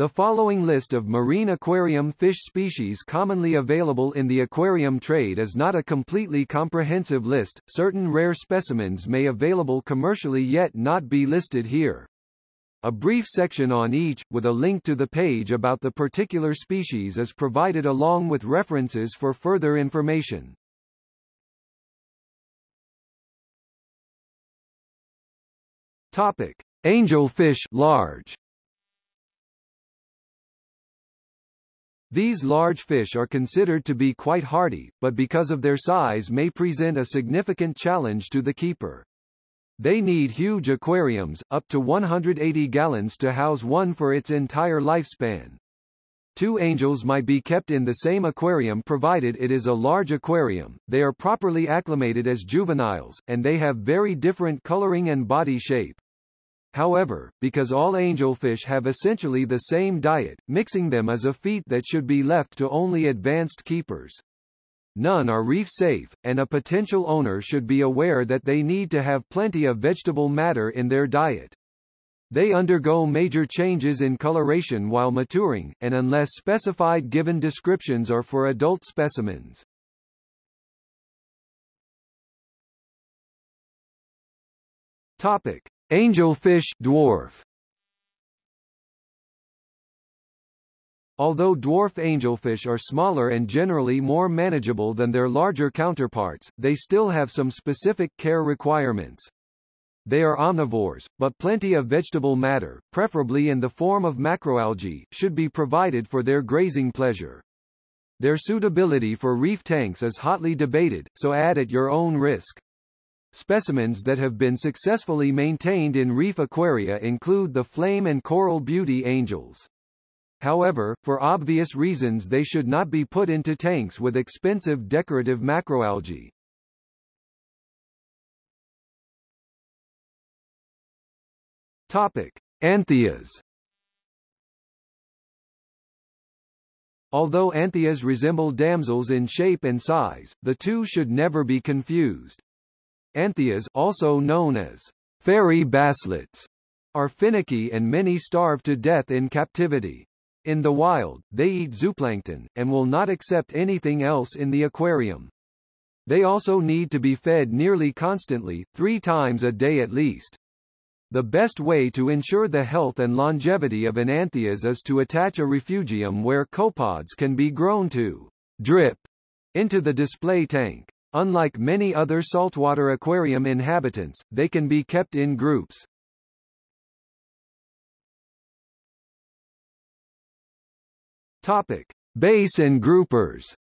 The following list of marine aquarium fish species commonly available in the aquarium trade is not a completely comprehensive list, certain rare specimens may be available commercially yet not be listed here. A brief section on each, with a link to the page about the particular species is provided along with references for further information. Topic. Angelfish large These large fish are considered to be quite hardy, but because of their size may present a significant challenge to the keeper. They need huge aquariums, up to 180 gallons to house one for its entire lifespan. Two angels might be kept in the same aquarium provided it is a large aquarium, they are properly acclimated as juveniles, and they have very different coloring and body shape. However, because all angelfish have essentially the same diet, mixing them is a feat that should be left to only advanced keepers. None are reef safe, and a potential owner should be aware that they need to have plenty of vegetable matter in their diet. They undergo major changes in coloration while maturing, and unless specified given descriptions are for adult specimens. Topic. Angelfish dwarf Although dwarf angelfish are smaller and generally more manageable than their larger counterparts, they still have some specific care requirements. They are omnivores, but plenty of vegetable matter, preferably in the form of macroalgae, should be provided for their grazing pleasure. Their suitability for reef tanks is hotly debated, so add at your own risk. Specimens that have been successfully maintained in reef aquaria include the flame and coral beauty angels. However, for obvious reasons they should not be put into tanks with expensive decorative macroalgae. Topic: Anthias Although anthias resemble damsels in shape and size, the two should never be confused. Anthias also known as fairy basslets are finicky and many starve to death in captivity. In the wild, they eat zooplankton, and will not accept anything else in the aquarium. They also need to be fed nearly constantly, three times a day at least. The best way to ensure the health and longevity of an anthias is to attach a refugium where copepods can be grown to drip into the display tank. Unlike many other saltwater aquarium inhabitants, they can be kept in groups. Topic: Base and groupers.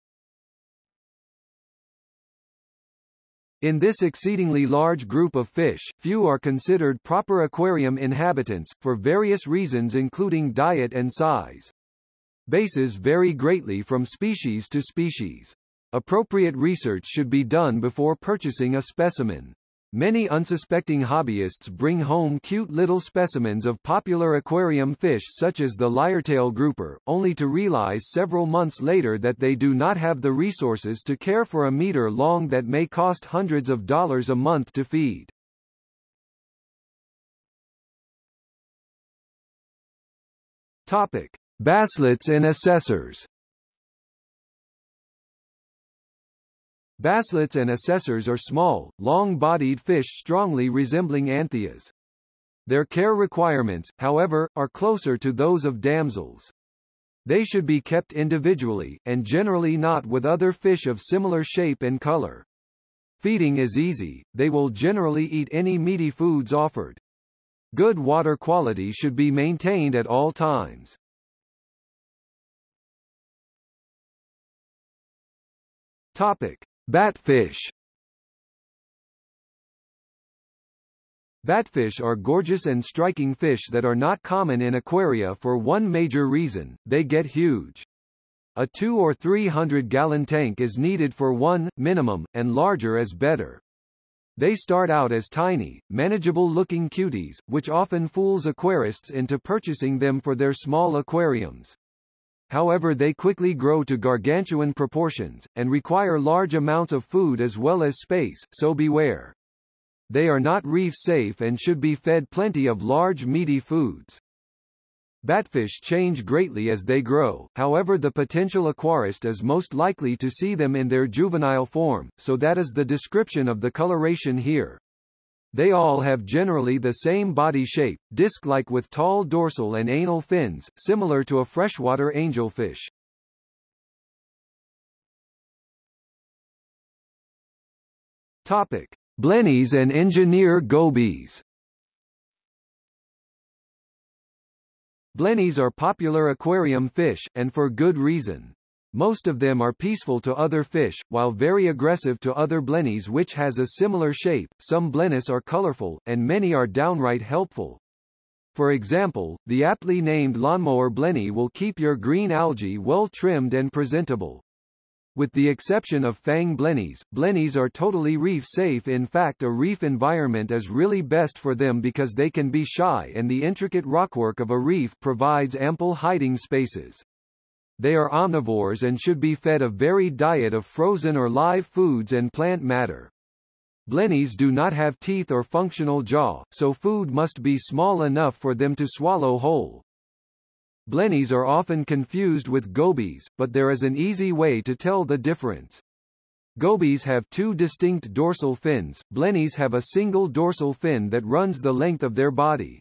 In this exceedingly large group of fish, few are considered proper aquarium inhabitants, for various reasons including diet and size. Bases vary greatly from species to species. Appropriate research should be done before purchasing a specimen. Many unsuspecting hobbyists bring home cute little specimens of popular aquarium fish such as the lyretail grouper, only to realize several months later that they do not have the resources to care for a meter long that may cost hundreds of dollars a month to feed. Topic. Basslets and assessors Basslets and assessors are small, long-bodied fish strongly resembling anthias. Their care requirements, however, are closer to those of damsels. They should be kept individually, and generally not with other fish of similar shape and color. Feeding is easy, they will generally eat any meaty foods offered. Good water quality should be maintained at all times. Topic. Batfish Batfish are gorgeous and striking fish that are not common in aquaria for one major reason, they get huge. A 2 or 300 gallon tank is needed for one, minimum, and larger is better. They start out as tiny, manageable-looking cuties, which often fools aquarists into purchasing them for their small aquariums. However they quickly grow to gargantuan proportions, and require large amounts of food as well as space, so beware. They are not reef safe and should be fed plenty of large meaty foods. Batfish change greatly as they grow, however the potential aquarist is most likely to see them in their juvenile form, so that is the description of the coloration here. They all have generally the same body shape, disc-like with tall dorsal and anal fins, similar to a freshwater angelfish. Topic: Blennies and engineer gobies. Blennies are popular aquarium fish, and for good reason. Most of them are peaceful to other fish, while very aggressive to other blennies which has a similar shape, some blennies are colorful, and many are downright helpful. For example, the aptly named lawnmower blenny will keep your green algae well trimmed and presentable. With the exception of fang blennies, blennies are totally reef safe in fact a reef environment is really best for them because they can be shy and the intricate rockwork of a reef provides ample hiding spaces. They are omnivores and should be fed a varied diet of frozen or live foods and plant matter. Blennies do not have teeth or functional jaw, so food must be small enough for them to swallow whole. Blennies are often confused with gobies, but there is an easy way to tell the difference. Gobies have two distinct dorsal fins, blennies have a single dorsal fin that runs the length of their body.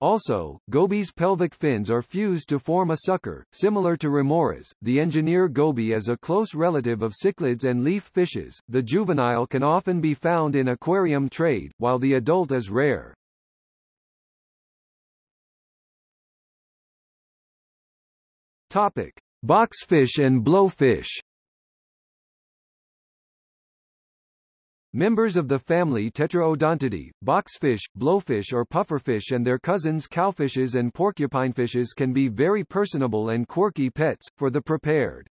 Also, gobies' pelvic fins are fused to form a sucker, similar to remoras. The engineer goby is a close relative of cichlids and leaf fishes. The juvenile can often be found in aquarium trade, while the adult is rare. Topic: Boxfish and blowfish. Members of the family Tetraodontidae, boxfish, blowfish or pufferfish and their cousins cowfishes and porcupinefishes can be very personable and quirky pets, for the prepared.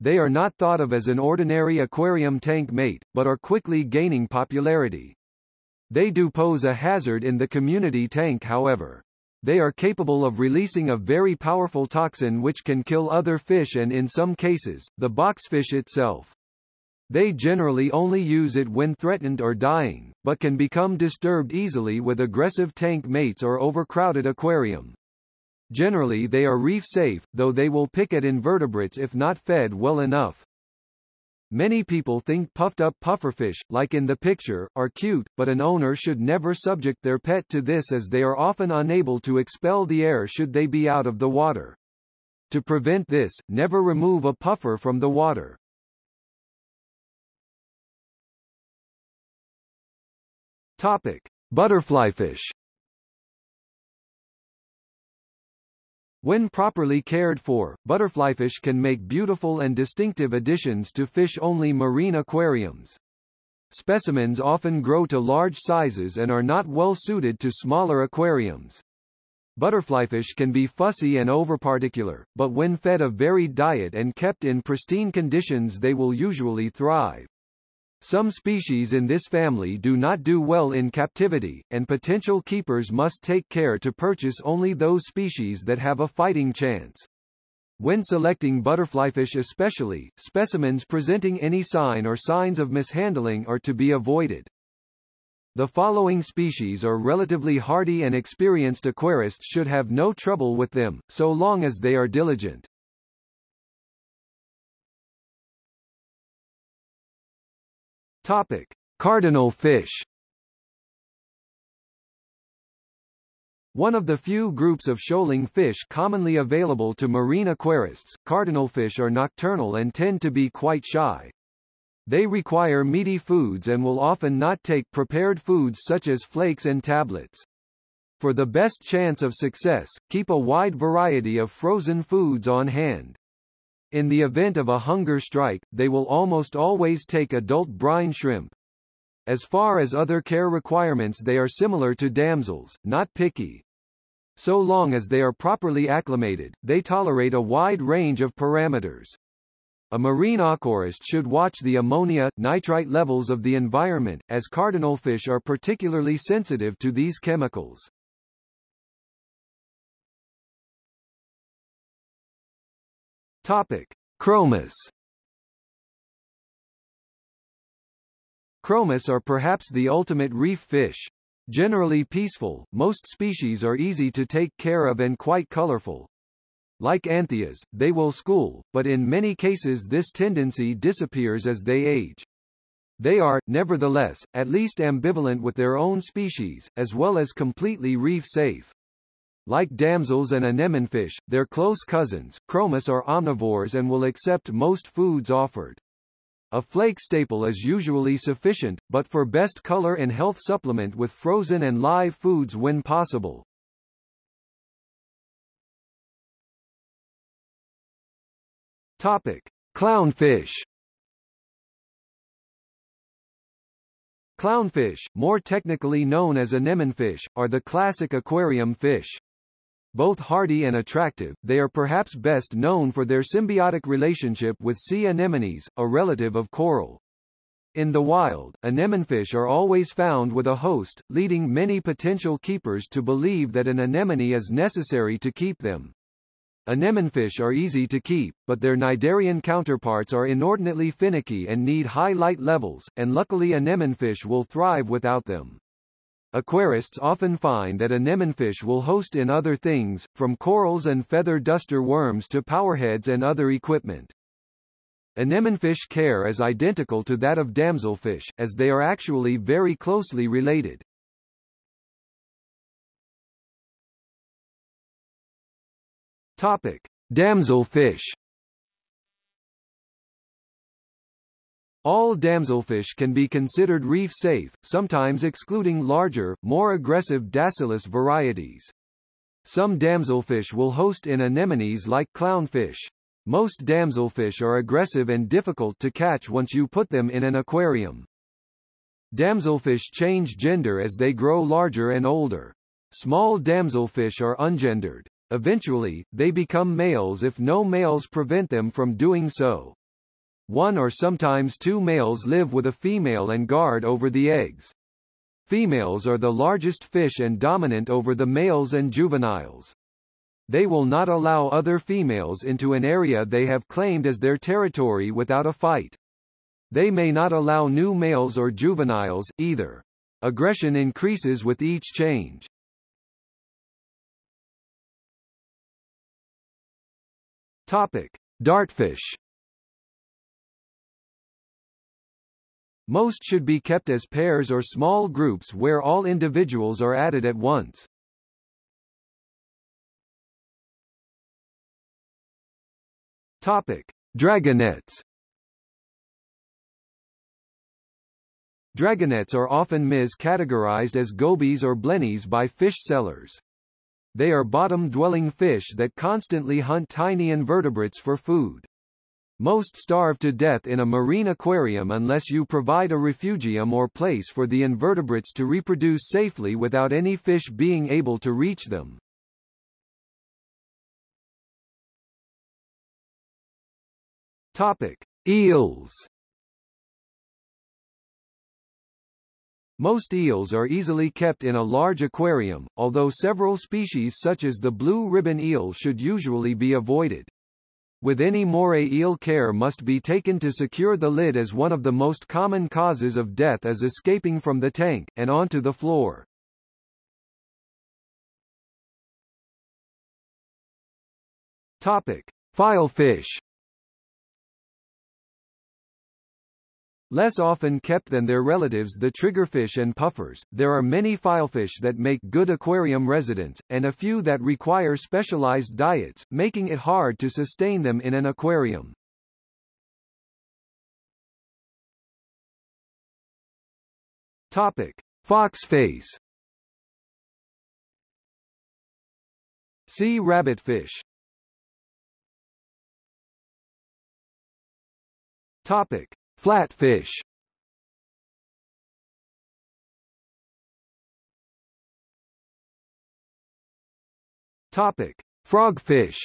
They are not thought of as an ordinary aquarium tank mate, but are quickly gaining popularity. They do pose a hazard in the community tank however. They are capable of releasing a very powerful toxin which can kill other fish and in some cases, the boxfish itself. They generally only use it when threatened or dying, but can become disturbed easily with aggressive tank mates or overcrowded aquarium. Generally they are reef safe, though they will pick at invertebrates if not fed well enough. Many people think puffed-up pufferfish, like in the picture, are cute, but an owner should never subject their pet to this as they are often unable to expel the air should they be out of the water. To prevent this, never remove a puffer from the water. Topic: Butterflyfish When properly cared for, butterflyfish can make beautiful and distinctive additions to fish-only marine aquariums. Specimens often grow to large sizes and are not well suited to smaller aquariums. Butterflyfish can be fussy and overparticular, but when fed a varied diet and kept in pristine conditions they will usually thrive. Some species in this family do not do well in captivity, and potential keepers must take care to purchase only those species that have a fighting chance. When selecting butterflyfish especially, specimens presenting any sign or signs of mishandling are to be avoided. The following species are relatively hardy and experienced aquarists should have no trouble with them, so long as they are diligent. Topic: Cardinal fish. One of the few groups of shoaling fish commonly available to marine aquarists, cardinalfish are nocturnal and tend to be quite shy. They require meaty foods and will often not take prepared foods such as flakes and tablets. For the best chance of success, keep a wide variety of frozen foods on hand. In the event of a hunger strike, they will almost always take adult brine shrimp. As far as other care requirements they are similar to damsels, not picky. So long as they are properly acclimated, they tolerate a wide range of parameters. A marine aquarist should watch the ammonia, nitrite levels of the environment, as cardinal fish are particularly sensitive to these chemicals. Topic: Chromis. Chromis are perhaps the ultimate reef fish. Generally peaceful, most species are easy to take care of and quite colorful. Like anthias, they will school, but in many cases this tendency disappears as they age. They are, nevertheless, at least ambivalent with their own species, as well as completely reef-safe. Like damsels and anemonefish, they're close cousins, chromis are omnivores and will accept most foods offered. A flake staple is usually sufficient, but for best color and health supplement with frozen and live foods when possible. Topic: Clownfish. Clownfish, more technically known as anemonefish, are the classic aquarium fish. Both hardy and attractive, they are perhaps best known for their symbiotic relationship with sea anemones, a relative of coral. In the wild, anemonefish are always found with a host, leading many potential keepers to believe that an anemone is necessary to keep them. Anemonefish are easy to keep, but their cnidarian counterparts are inordinately finicky and need high light levels, and luckily anemonefish will thrive without them. Aquarists often find that anemonefish will host in other things, from corals and feather duster worms to powerheads and other equipment. Anemonefish care is identical to that of damselfish, as they are actually very closely related. Topic: Damselfish. All damselfish can be considered reef-safe, sometimes excluding larger, more aggressive Dascyllus varieties. Some damselfish will host in anemones like clownfish. Most damselfish are aggressive and difficult to catch once you put them in an aquarium. Damselfish change gender as they grow larger and older. Small damselfish are ungendered. Eventually, they become males if no males prevent them from doing so. One or sometimes two males live with a female and guard over the eggs. Females are the largest fish and dominant over the males and juveniles. They will not allow other females into an area they have claimed as their territory without a fight. They may not allow new males or juveniles, either. Aggression increases with each change. Topic: Dartfish. Most should be kept as pairs or small groups where all individuals are added at once. Topic: Dragonets. Dragonets are often mis-categorized as gobies or blennies by fish sellers. They are bottom-dwelling fish that constantly hunt tiny invertebrates for food. Most starve to death in a marine aquarium unless you provide a refugium or place for the invertebrates to reproduce safely without any fish being able to reach them. Topic: Eels Most eels are easily kept in a large aquarium, although several species such as the blue ribbon eel should usually be avoided. With any moray eel care must be taken to secure the lid as one of the most common causes of death is escaping from the tank, and onto the floor. Topic. Filefish Less often kept than their relatives the triggerfish and puffers, there are many filefish that make good aquarium residents, and a few that require specialized diets, making it hard to sustain them in an aquarium. Topic. Foxface Sea rabbitfish Topic. Flatfish Topic: Frogfish.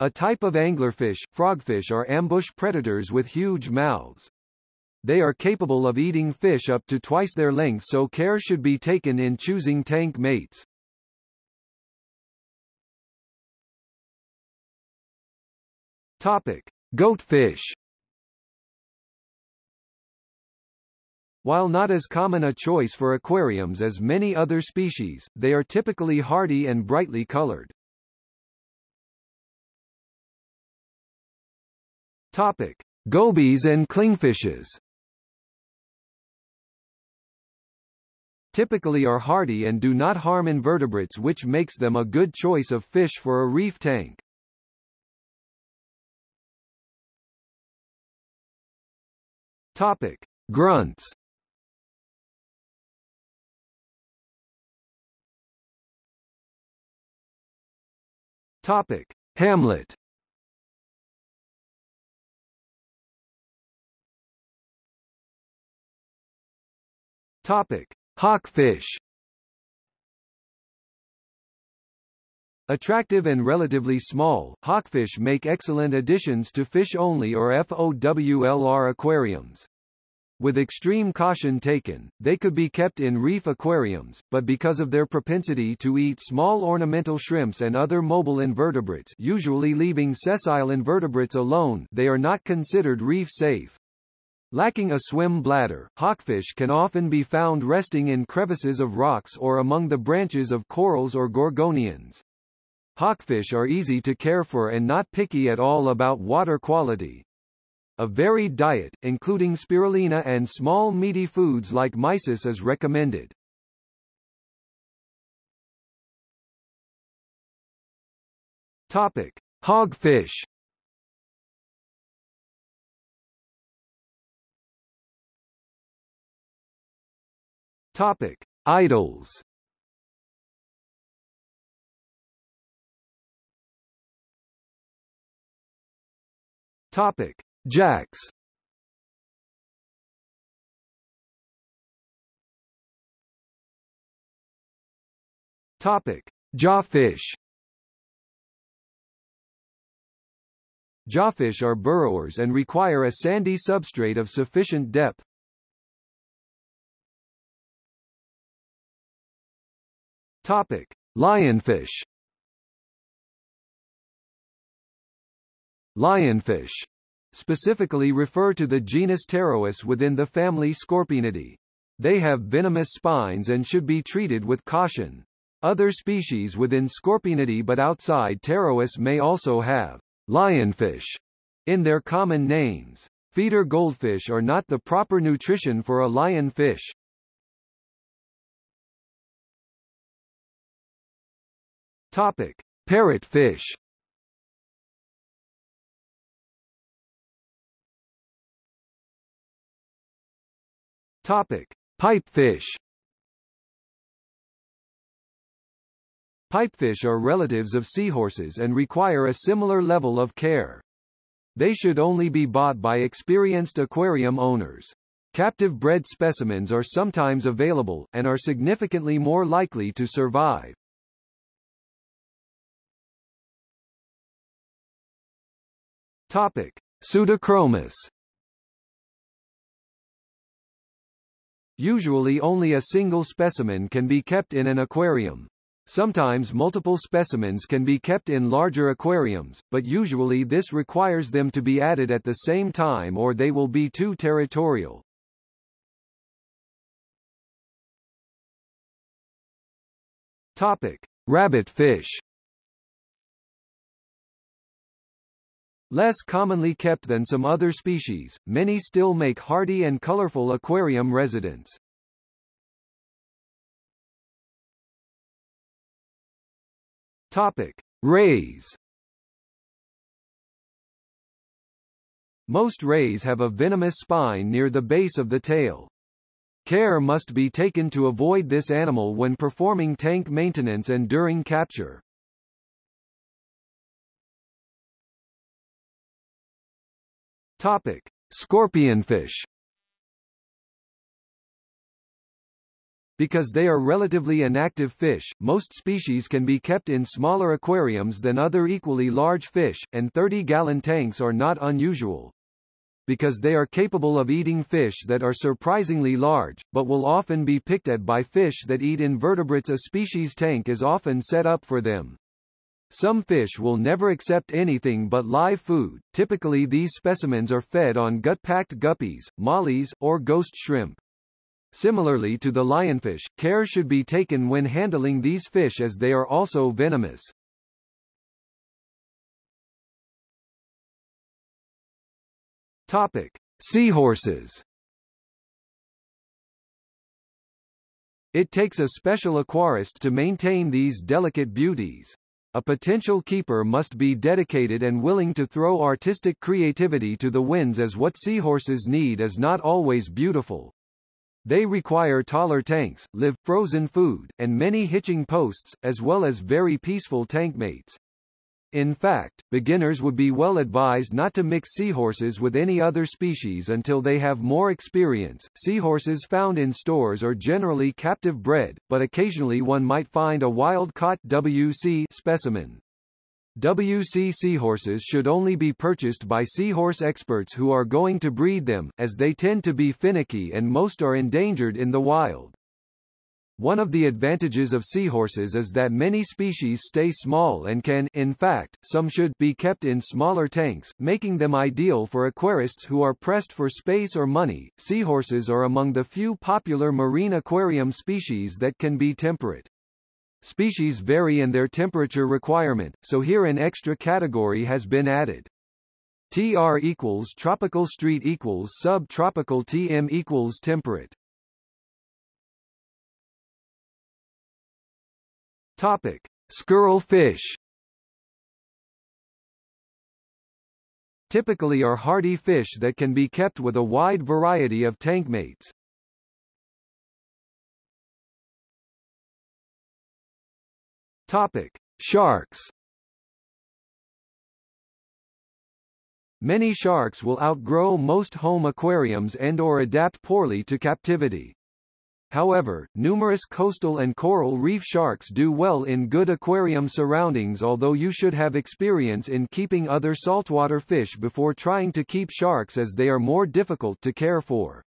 A type of anglerfish, frogfish are ambush predators with huge mouths. They are capable of eating fish up to twice their length so care should be taken in choosing tank mates. Topic: Goatfish. While not as common a choice for aquariums as many other species, they are typically hardy and brightly colored. Topic: Gobies and clingfishes. Typically are hardy and do not harm invertebrates which makes them a good choice of fish for a reef tank. Topic: Grunts. Topic: Hamlet. Topic: Hawkfish. Attractive and relatively small, hawkfish make excellent additions to fish-only or FOWLR aquariums. With extreme caution taken, they could be kept in reef aquariums, but because of their propensity to eat small ornamental shrimps and other mobile invertebrates usually leaving sessile invertebrates alone they are not considered reef safe. Lacking a swim bladder, hawkfish can often be found resting in crevices of rocks or among the branches of corals or gorgonians. Hawkfish are easy to care for and not picky at all about water quality. A varied diet, including spirulina and small meaty foods like mysis is recommended. Topic: Hogfish. Topic: Idols. Topic: Jacks Topic: Jawfish. Jawfish are burrowers and require a sandy substrate of sufficient depth. Topic: Lionfish. Lionfish specifically refer to the genus Pterois within the family Scorpaenidae. They have venomous spines and should be treated with caution. Other species within Scorpaenidae but outside Pterois may also have lionfish in their common names. Feeder goldfish are not the proper nutrition for a lionfish. Topic: Parrotfish. Topic: Pipefish. Pipefish are relatives of seahorses and require a similar level of care. They should only be bought by experienced aquarium owners. Captive bred specimens are sometimes available, and are significantly more likely to survive. Topic. Pseudochromis Usually only a single specimen can be kept in an aquarium. Sometimes multiple specimens can be kept in larger aquariums, but usually this requires them to be added at the same time or they will be too territorial. Topic: Rabbit fish. Less commonly kept than some other species, many still make hardy and colorful aquarium residents. Topic: Rays. Most rays have a venomous spine near the base of the tail. Care must be taken to avoid this animal when performing tank maintenance and during capture. Topic: Scorpionfish. Because they are relatively inactive fish, most species can be kept in smaller aquariums than other equally large fish, and 30-gallon tanks are not unusual. Because they are capable of eating fish that are surprisingly large, but will often be picked at by fish that eat invertebrates a species tank is often set up for them. Some fish will never accept anything but live food, typically these specimens are fed on gut-packed guppies, mollies, or ghost shrimp. Similarly to the lionfish, care should be taken when handling these fish as they are also venomous. Topic: Seahorses. It takes a special aquarist to maintain these delicate beauties. A potential keeper must be dedicated and willing to throw artistic creativity to the winds as what seahorses need is not always beautiful. They require taller tanks, live, frozen food, and many hitching posts, as well as very peaceful tankmates. In fact, beginners would be well advised not to mix seahorses with any other species until they have more experience. Seahorses found in stores are generally captive bred, but occasionally one might find a wild-caught WC specimen. WC seahorses should only be purchased by seahorse experts who are going to breed them, as they tend to be finicky and most are endangered in the wild. One of the advantages of seahorses is that many species stay small and can, in fact, some should, be kept in smaller tanks, making them ideal for aquarists who are pressed for space or money. Seahorses are among the few popular marine aquarium species that can be temperate. Species vary in their temperature requirement, so here an extra category has been added. TR equals tropical street equals subtropical TM equals temperate. Topic: Squirrel fish. Typically are hardy fish that can be kept with a wide variety of tankmates. Topic: Sharks. Many sharks will outgrow most home aquariums and or adapt poorly to captivity. However, numerous coastal and coral reef sharks do well in good aquarium surroundings although you should have experience in keeping other saltwater fish before trying to keep sharks as they are more difficult to care for.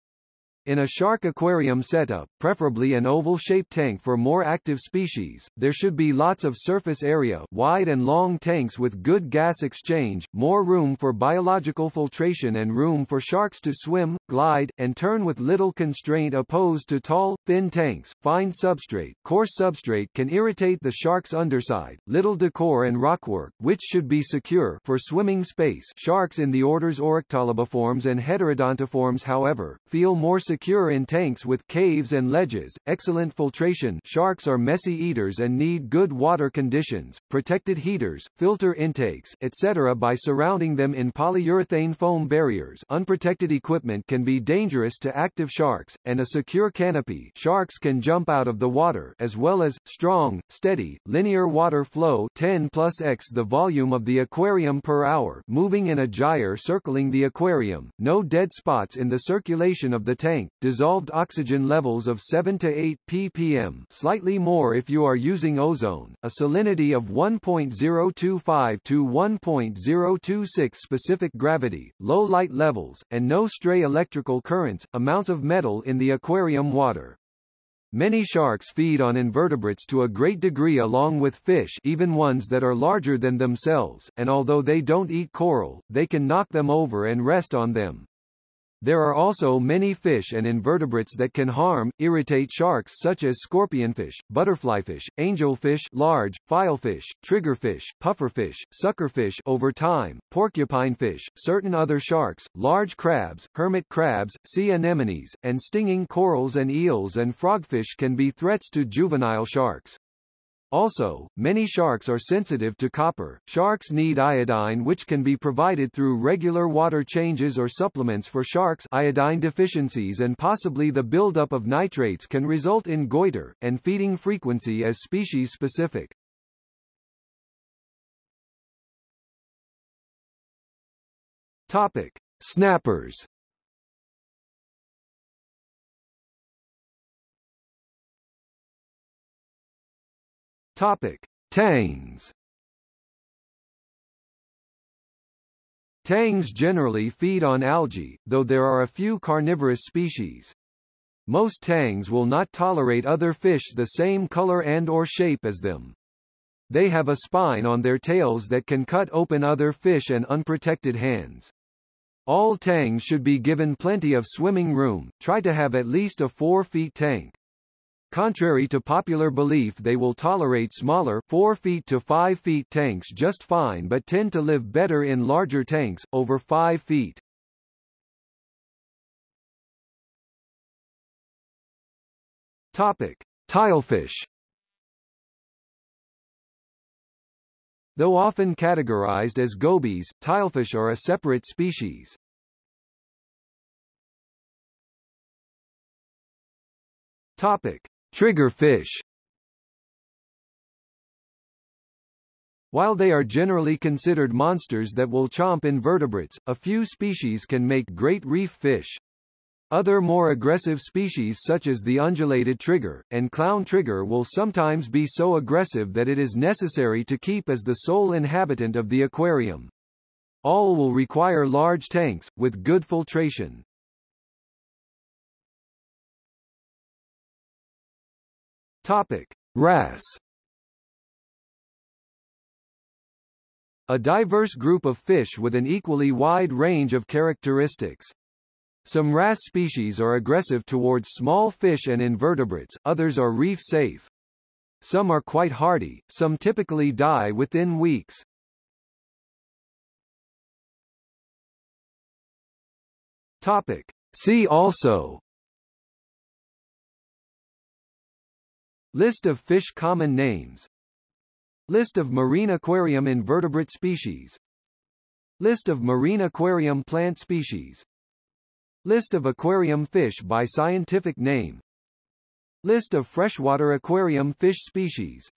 In a shark aquarium setup, preferably an oval-shaped tank for more active species, there should be lots of surface area wide and long tanks with good gas exchange, more room for biological filtration and room for sharks to swim, glide, and turn with little constraint opposed to tall, thin tanks. Fine substrate, coarse substrate can irritate the shark's underside, little decor and rockwork, which should be secure for swimming space. Sharks in the orders Orectolobiformes and Heterodontiformes however, feel more secure in tanks with caves and ledges, excellent filtration sharks are messy eaters and need good water conditions, protected heaters, filter intakes, etc. by surrounding them in polyurethane foam barriers unprotected equipment can be dangerous to active sharks, and a secure canopy sharks can jump out of the water as well as, strong, steady, linear water flow 10 plus x the volume of the aquarium per hour moving in a gyre circling the aquarium, no dead spots in the circulation of the tank, dissolved oxygen levels of 7 to 8 ppm. Slightly more if you are using ozone, a salinity of 1.025 to 1.026 specific gravity, low light levels, and no stray electrical currents, amounts of metal in the aquarium water. Many sharks feed on invertebrates to a great degree along with fish even ones that are larger than themselves, and although they don't eat coral, they can knock them over and rest on them. There are also many fish and invertebrates that can harm, irritate sharks such as scorpionfish, butterflyfish, angelfish large, filefish, triggerfish, pufferfish, suckerfish over time, porcupinefish, certain other sharks, large crabs, hermit crabs, sea anemones, and stinging corals and eels and frogfish can be threats to juvenile sharks. Also, many sharks are sensitive to copper. Sharks need iodine which can be provided through regular water changes or supplements for sharks iodine deficiencies and possibly the buildup of nitrates can result in goiter, and feeding frequency as species specific. Topic. Snappers Topic: Tangs. Tangs generally feed on algae, though there are a few carnivorous species. Most tangs will not tolerate other fish the same color and or shape as them. They have a spine on their tails that can cut open other fish and unprotected hands. All tangs should be given plenty of swimming room, try to have at least a 4 feet tank. Contrary to popular belief they will tolerate smaller 4 feet to 5 feet tanks just fine but tend to live better in larger tanks, over 5 feet. Topic. Tilefish Though often categorized as gobies, tilefish are a separate species. Topic. Triggerfish While they are generally considered monsters that will chomp invertebrates, a few species can make great reef fish. Other more aggressive species such as the undulated trigger, and clown trigger will sometimes be so aggressive that it is necessary to keep as the sole inhabitant of the aquarium. All will require large tanks, with good filtration. Topic. Wrasse A diverse group of fish with an equally wide range of characteristics. Some wrasse species are aggressive towards small fish and invertebrates, others are reef safe. Some are quite hardy, some typically die within weeks. Topic. See also List of fish common names. List of marine aquarium invertebrate species. List of marine aquarium plant species. List of aquarium fish by scientific name. List of freshwater aquarium fish species.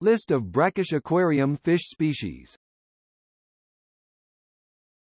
List of brackish aquarium fish species